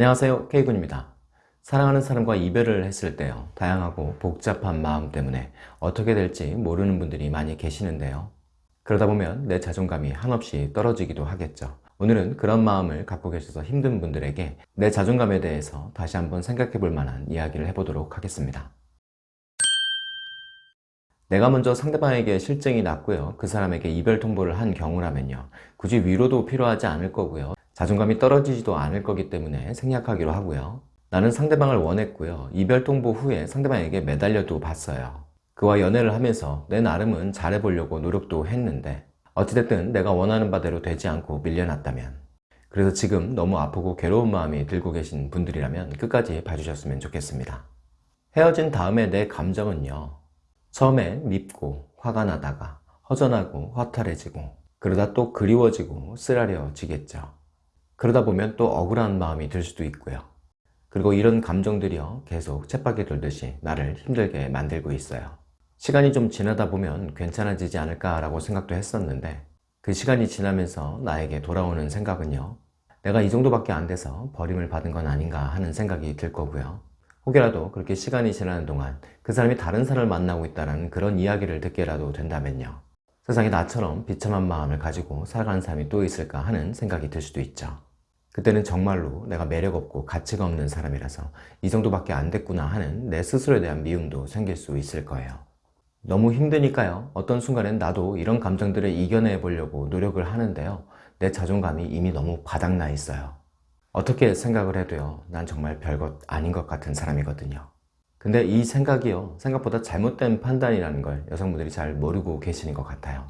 안녕하세요 K군입니다. 사랑하는 사람과 이별을 했을 때요 다양하고 복잡한 마음 때문에 어떻게 될지 모르는 분들이 많이 계시는데요. 그러다 보면 내 자존감이 한없이 떨어지기도 하겠죠. 오늘은 그런 마음을 갖고 계셔서 힘든 분들에게 내 자존감에 대해서 다시 한번 생각해 볼 만한 이야기를 해보도록 하겠습니다. 내가 먼저 상대방에게 실증이 났고요 그 사람에게 이별 통보를 한 경우라면요 굳이 위로도 필요하지 않을 거고요 자존감이 떨어지지도 않을 거기 때문에 생략하기로 하고요. 나는 상대방을 원했고요. 이별 통보 후에 상대방에게 매달려도 봤어요. 그와 연애를 하면서 내 나름은 잘해보려고 노력도 했는데 어찌됐든 내가 원하는 바대로 되지 않고 밀려났다면 그래서 지금 너무 아프고 괴로운 마음이 들고 계신 분들이라면 끝까지 봐주셨으면 좋겠습니다. 헤어진 다음에 내 감정은요. 처음에 밉고 화가 나다가 허전하고 허탈해지고 그러다 또 그리워지고 쓰라려지겠죠. 그러다 보면 또 억울한 마음이 들 수도 있고요. 그리고 이런 감정들이요 계속 쳇바퀴 돌듯이 나를 힘들게 만들고 있어요. 시간이 좀 지나다 보면 괜찮아지지 않을까 라고 생각도 했었는데 그 시간이 지나면서 나에게 돌아오는 생각은요 내가 이 정도밖에 안 돼서 버림을 받은 건 아닌가 하는 생각이 들 거고요 혹여라도 그렇게 시간이 지나는 동안 그 사람이 다른 사람을 만나고 있다는 그런 이야기를 듣게라도 된다면요 세상에 나처럼 비참한 마음을 가지고 살아가는 사람이 또 있을까 하는 생각이 들 수도 있죠 그때는 정말로 내가 매력 없고 가치가 없는 사람이라서 이 정도밖에 안 됐구나 하는 내 스스로에 대한 미움도 생길 수 있을 거예요. 너무 힘드니까요. 어떤 순간엔 나도 이런 감정들을 이겨내 보려고 노력을 하는데요. 내 자존감이 이미 너무 바닥나 있어요. 어떻게 생각을 해도요. 난 정말 별것 아닌 것 같은 사람이거든요. 근데 이 생각이요. 생각보다 잘못된 판단이라는 걸 여성분들이 잘 모르고 계시는 것 같아요.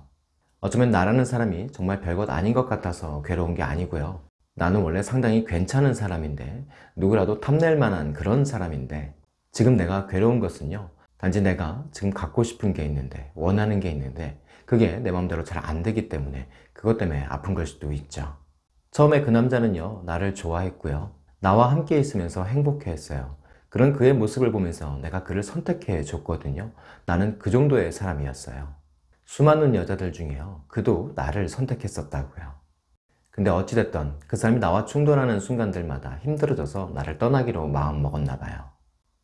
어쩌면 나라는 사람이 정말 별것 아닌 것 같아서 괴로운 게 아니고요. 나는 원래 상당히 괜찮은 사람인데 누구라도 탐낼 만한 그런 사람인데 지금 내가 괴로운 것은요 단지 내가 지금 갖고 싶은 게 있는데 원하는 게 있는데 그게 내 마음대로 잘 안 되기 때문에 그것 때문에 아픈 걸 수도 있죠. 처음에 그 남자는요 나를 좋아했고요. 나와 함께 있으면서 행복해 했어요. 그런 그의 모습을 보면서 내가 그를 선택해 줬거든요. 나는 그 정도의 사람이었어요. 수많은 여자들 중에요 그도 나를 선택했었다고요 근데 어찌됐던 그 사람이 나와 충돌하는 순간들마다 힘들어져서 나를 떠나기로 마음먹었나 봐요.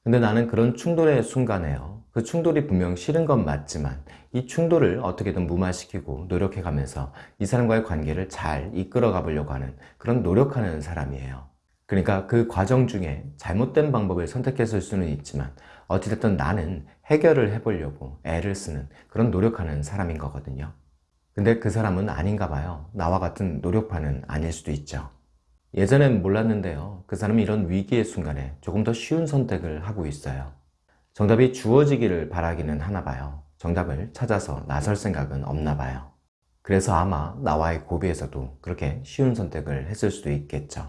근데 나는 그런 충돌의 순간에요. 그 충돌이 분명 싫은 건 맞지만 이 충돌을 어떻게든 무마시키고 노력해가면서 이 사람과의 관계를 잘 이끌어 가 보려고 하는 그런 노력하는 사람이에요. 그러니까 그 과정 중에 잘못된 방법을 선택했을 수는 있지만 어찌됐든 나는 해결을 해보려고 애를 쓰는 그런 노력하는 사람인 거거든요. 근데 그 사람은 아닌가 봐요. 나와 같은 노력파는 아닐 수도 있죠. 예전엔 몰랐는데요. 그 사람이 이런 위기의 순간에 조금 더 쉬운 선택을 하고 있어요. 정답이 주어지기를 바라기는 하나 봐요. 정답을 찾아서 나설 생각은 없나 봐요. 그래서 아마 나와의 고비에서도 그렇게 쉬운 선택을 했을 수도 있겠죠.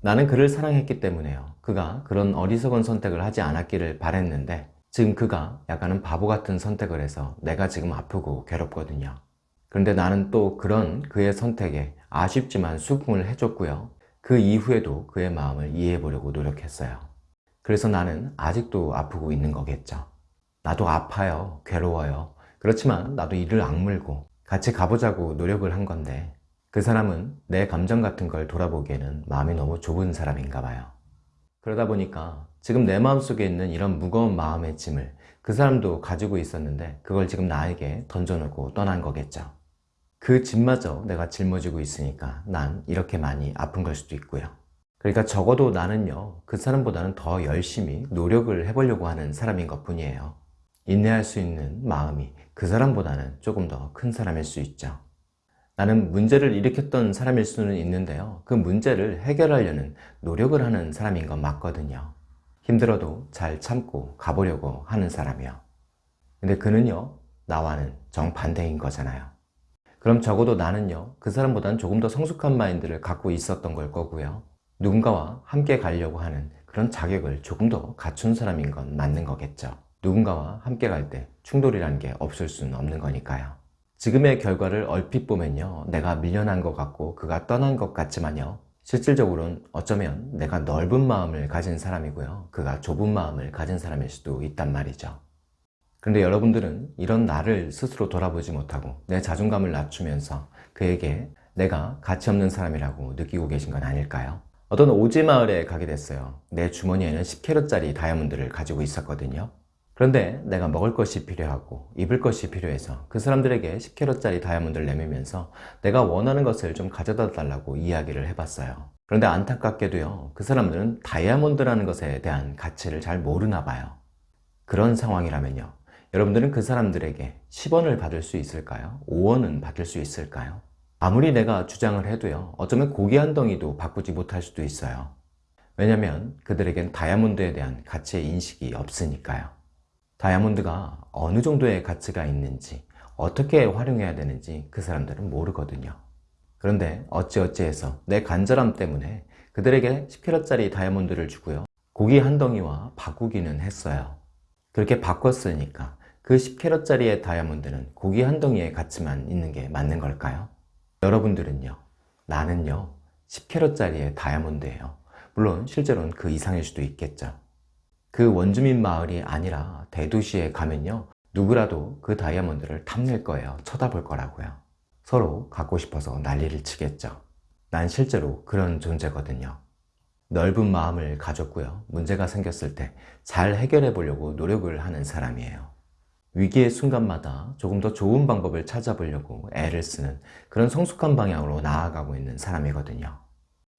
나는 그를 사랑했기 때문에요. 그가 그런 어리석은 선택을 하지 않았기를 바랬는데 지금 그가 약간은 바보 같은 선택을 해서 내가 지금 아프고 괴롭거든요. 그런데 나는 또 그런 그의 선택에 아쉽지만 수긍을 해줬고요. 그 이후에도 그의 마음을 이해해 보려고 노력했어요. 그래서 나는 아직도 아프고 있는 거겠죠. 나도 아파요. 괴로워요. 그렇지만 나도 이를 악물고 같이 가보자고 노력을 한 건데 그 사람은 내 감정 같은 걸 돌아보기에는 마음이 너무 좁은 사람인가 봐요. 그러다 보니까 지금 내 마음속에 있는 이런 무거운 마음의 짐을 그 사람도 가지고 있었는데 그걸 지금 나에게 던져놓고 떠난 거겠죠. 그 짐마저 내가 짊어지고 있으니까 난 이렇게 많이 아픈 걸 수도 있고요. 그러니까 적어도 나는요 그 사람보다는 더 열심히 노력을 해보려고 하는 사람인 것 뿐이에요. 인내할 수 있는 마음이 그 사람보다는 조금 더 큰 사람일 수 있죠. 나는 문제를 일으켰던 사람일 수는 있는데요. 그 문제를 해결하려는 노력을 하는 사람인 건 맞거든요. 힘들어도 잘 참고 가보려고 하는 사람이요. 근데 그는요 나와는 정반대인 거잖아요. 그럼 적어도 나는요 그 사람보다는 조금 더 성숙한 마인드를 갖고 있었던 걸 거고요. 누군가와 함께 가려고 하는 그런 자격을 조금 더 갖춘 사람인 건 맞는 거겠죠. 누군가와 함께 갈 때 충돌이라는 게 없을 수는 없는 거니까요. 지금의 결과를 얼핏 보면요 내가 밀려난 것 같고 그가 떠난 것 같지만요 실질적으로는 어쩌면 내가 넓은 마음을 가진 사람이고요 그가 좁은 마음을 가진 사람일 수도 있단 말이죠 그런데 여러분들은 이런 나를 스스로 돌아보지 못하고 내 자존감을 낮추면서 그에게 내가 가치 없는 사람이라고 느끼고 계신 건 아닐까요? 어떤 오지 마을에 가게 됐어요. 내 주머니에는 10캐럿짜리 다이아몬드를 가지고 있었거든요. 그런데 내가 먹을 것이 필요하고 입을 것이 필요해서 그 사람들에게 10캐럿짜리 다이아몬드를 내밀면서 내가 원하는 것을 좀 가져다 달라고 이야기를 해봤어요. 그런데 안타깝게도요. 그 사람들은 다이아몬드라는 것에 대한 가치를 잘 모르나 봐요. 그런 상황이라면요. 여러분들은 그 사람들에게 10원을 받을 수 있을까요? 5원은 받을 수 있을까요? 아무리 내가 주장을 해도요. 어쩌면 고기 한 덩이도 바꾸지 못할 수도 있어요. 왜냐면 그들에겐 다이아몬드에 대한 가치의 인식이 없으니까요. 다이아몬드가 어느 정도의 가치가 있는지 어떻게 활용해야 되는지 그 사람들은 모르거든요. 그런데 어찌어찌해서 내 간절함 때문에 그들에게 10kg짜리 다이아몬드를 주고요. 고기 한 덩이와 바꾸기는 했어요. 그렇게 바꿨으니까 그 10캐럿짜리의 다이아몬드는 고기 한 덩이의 가치만 있는 게 맞는 걸까요? 여러분들은요 나는요 10캐럿짜리의 다이아몬드예요. 물론 실제로는 그 이상일 수도 있겠죠. 그 원주민 마을이 아니라 대도시에 가면요 누구라도 그 다이아몬드를 탐낼 거예요. 쳐다볼 거라고요. 서로 갖고 싶어서 난리를 치겠죠. 난 실제로 그런 존재거든요. 넓은 마음을 가졌고요. 문제가 생겼을 때 잘 해결해 보려고 노력을 하는 사람이에요 위기의 순간마다 조금 더 좋은 방법을 찾아보려고 애를 쓰는 그런 성숙한 방향으로 나아가고 있는 사람이거든요.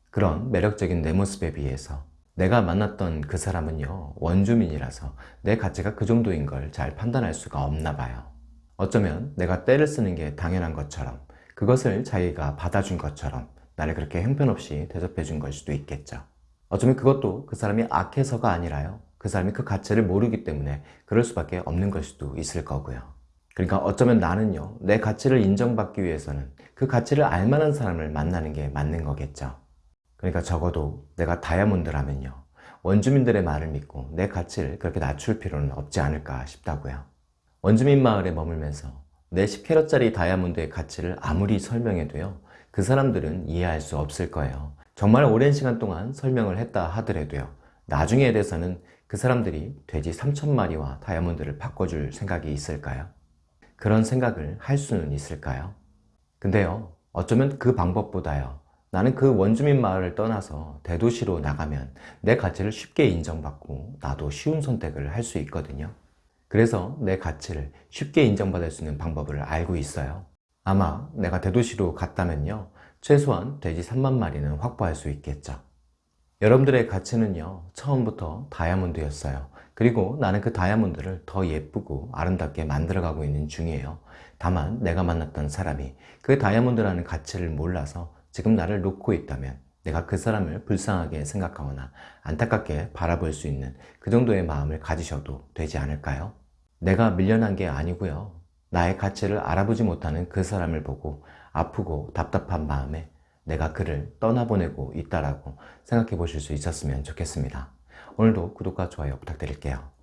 그런 매력적인 내 모습에 비해서 내가 만났던 그 사람은요 원주민이라서 내 가치가 그 정도인 걸 잘 판단할 수가 없나 봐요. 어쩌면 내가 때를 쓰는 게 당연한 것처럼 그것을 자기가 받아준 것처럼 나를 그렇게 형편없이 대접해 준 걸 수도 있겠죠. 어쩌면 그것도 그 사람이 악해서가 아니라요 그 사람이 그 가치를 모르기 때문에 그럴 수밖에 없는 걸 수도 있을 거고요. 그러니까 어쩌면 나는요 내 가치를 인정받기 위해서는 그 가치를 알만한 사람을 만나는 게 맞는 거겠죠. 그러니까 적어도 내가 다이아몬드라면요 원주민들의 말을 믿고 내 가치를 그렇게 낮출 필요는 없지 않을까 싶다고요. 원주민 마을에 머물면서 내 10캐럿짜리 다이아몬드의 가치를 아무리 설명해도요 그 사람들은 이해할 수 없을 거예요. 정말 오랜 시간 동안 설명을 했다 하더라도요 나중에 대해서는 그 사람들이 돼지 3천마리와 다이아몬드를 바꿔줄 생각이 있을까요? 그런 생각을 할 수는 있을까요? 근데요 어쩌면 그 방법보다요 나는 그 원주민 마을을 떠나서 대도시로 나가면 내 가치를 쉽게 인정받고 나도 쉬운 선택을 할 수 있거든요 그래서 내 가치를 쉽게 인정받을 수 있는 방법을 알고 있어요 아마 내가 대도시로 갔다면요 최소한 돼지 3만 마리는 확보할 수 있겠죠 여러분들의 가치는요 처음부터 다이아몬드였어요. 그리고 나는 그 다이아몬드를 더 예쁘고 아름답게 만들어가고 있는 중이에요. 다만 내가 만났던 사람이 그 다이아몬드라는 가치를 몰라서 지금 나를 놓고 있다면 내가 그 사람을 불쌍하게 생각하거나 안타깝게 바라볼 수 있는 그 정도의 마음을 가지셔도 되지 않을까요? 내가 밀려난 게 아니고요. 나의 가치를 알아보지 못하는 그 사람을 보고 아프고 답답한 마음에 내가 그를 떠나보내고 있다라고 생각해 보실 수 있었으면 좋겠습니다. 오늘도 구독과 좋아요 부탁드릴게요.